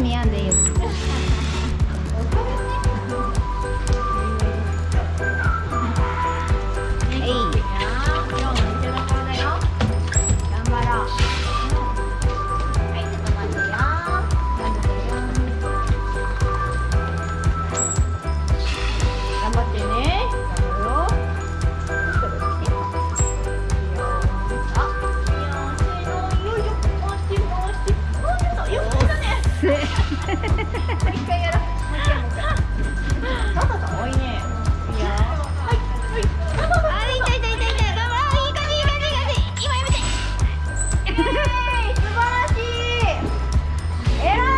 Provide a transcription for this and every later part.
Niya 有一回やろう。もう一回う。多いね。い。いい。いいい。い感じいい感じいい感じ。今。素晴らしい。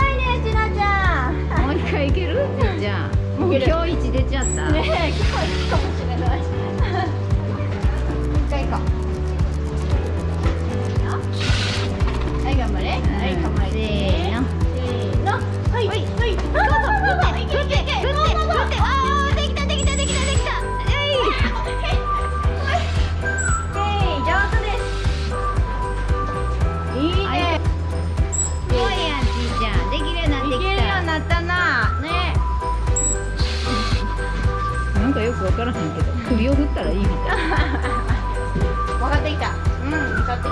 いねなちゃん。もう一回いける？じゃあ。もう日一出ちゃった。いいね。すごいやんちーちゃん。できるようになってきた。できるようになったなね。なんかよくわからへんけど首を振ったらいいみたいな。分かってきた。うん分かってきた。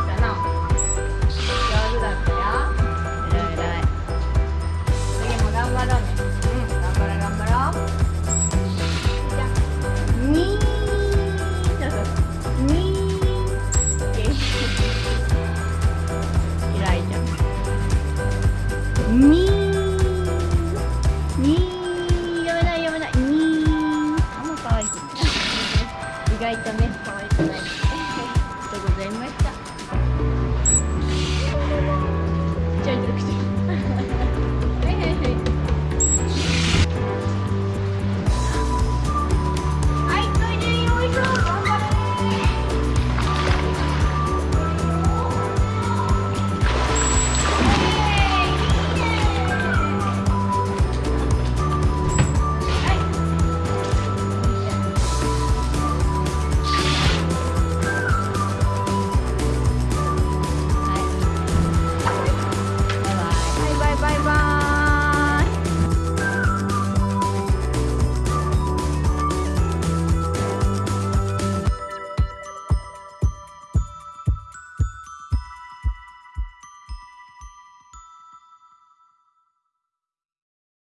Thank you.